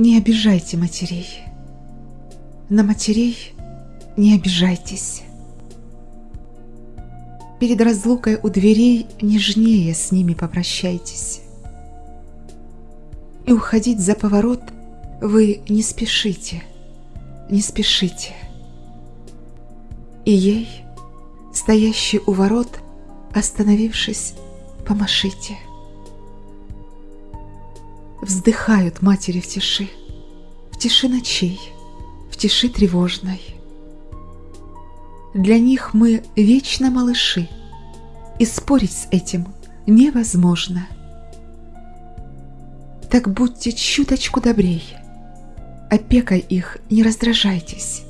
Не обижайте матерей. На матерей не обижайтесь. Перед разлукой у дверей нежнее с ними попрощайтесь. И уходить за поворот вы не спешите, не спешите. И ей, стоящей у ворот, остановившись, помашите. Вздыхают матери в тиши, тиши ночей, в тиши тревожной. Для них мы вечно малыши, и спорить с этим невозможно. Так будьте чуточку добрей, опекой их не раздражайтесь.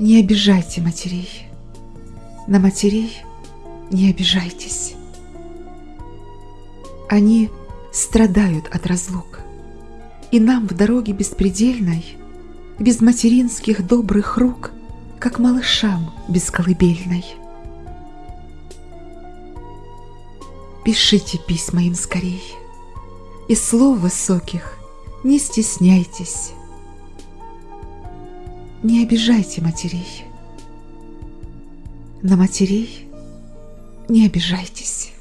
Не обижайте матерей, на матерей не обижайтесь. Они страдают от разлук, и нам в дороге беспредельной, без материнских добрых рук, как малышам без колыбельной. Пишите письма им скорей, и слов высоких не стесняйтесь. Не обижайте матерей. На матерей не обижайтесь.